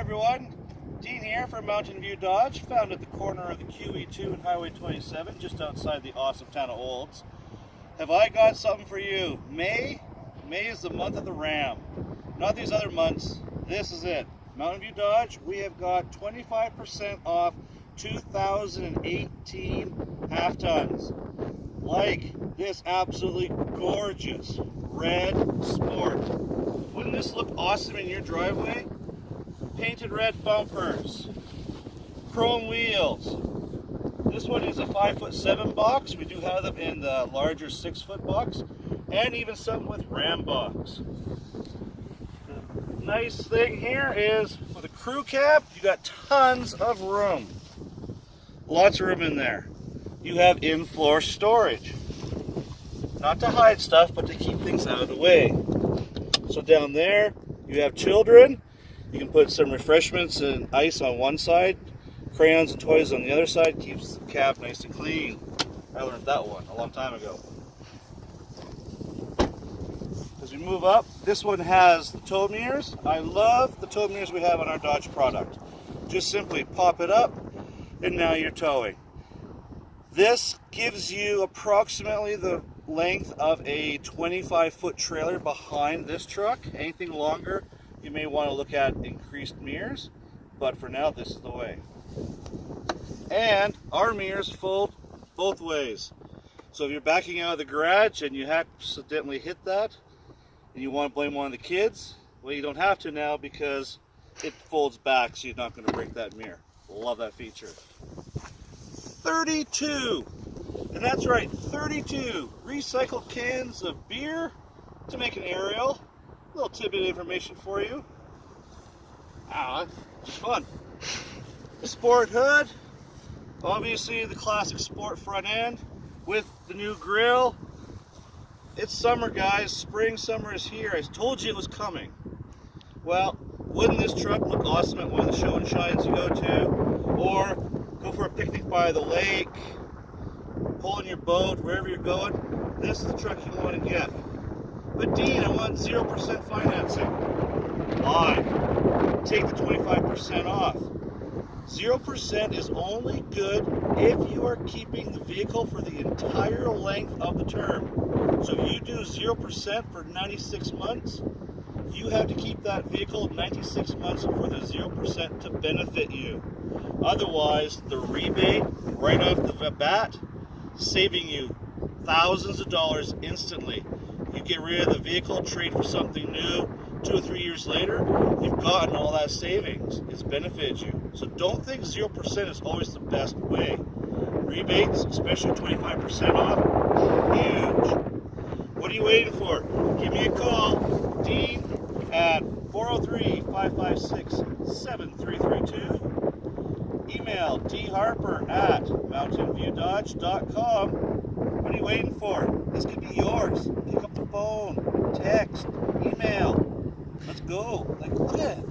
everyone. Dean here from Mountain View Dodge, found at the corner of the QE2 and Highway 27, just outside the awesome town of Olds. Have I got something for you? May? May is the month of the Ram. Not these other months. This is it. Mountain View Dodge, we have got 25% off 2018 half tons. Like this absolutely gorgeous red sport. Wouldn't this look awesome in your driveway? Painted red bumpers, chrome wheels. This one is a five foot seven box. We do have them in the larger six foot box and even some with RamBox. The nice thing here is with a crew cab, you got tons of room. Lots of room in there. You have in-floor storage. Not to hide stuff, but to keep things out of the way. So down there, you have children. You can put some refreshments and ice on one side, crayons and toys on the other side. Keeps the cab nice and clean. I learned that one a long time ago. As we move up, this one has the tow mirrors. I love the tow mirrors we have on our Dodge product. Just simply pop it up, and now you're towing. This gives you approximately the length of a 25 foot trailer behind this truck. Anything longer, you may want to look at increased mirrors, but for now, this is the way. And our mirrors fold both ways. So if you're backing out of the garage and you accidentally hit that, and you want to blame one of the kids, well, you don't have to now because it folds back, so you're not going to break that mirror. Love that feature. 32. And that's right, 32 recycled cans of beer to make an aerial. Little tidbit information for you. Ah, fun. Sport hood, obviously the classic sport front end with the new grill. It's summer, guys. Spring, summer is here. I told you it was coming. Well, wouldn't this truck look awesome at one of the show and shines you go to? Or go for a picnic by the lake, pulling your boat, wherever you're going, this is the truck you want to get. But Dean, I want 0% financing. Why? Take the 25% off. 0% is only good if you are keeping the vehicle for the entire length of the term. So if you do 0% for 96 months, you have to keep that vehicle 96 months for the 0% to benefit you. Otherwise, the rebate right off the bat, saving you thousands of dollars instantly. You get rid of the vehicle, trade for something new, two or three years later, you've gotten all that savings. It's benefited you. So don't think 0% is always the best way. Rebates, especially 25% off, huge. What are you waiting for? Give me a call, Dean, at 403-556-7332 email dharper at mountainviewdodge.com. What are you waiting for? This could be yours. Pick up the phone, text, email. Let's go. Like, look at it.